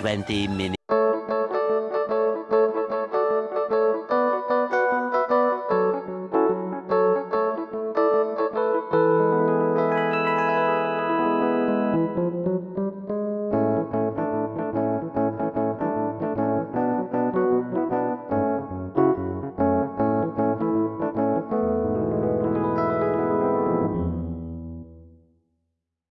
20 minutes.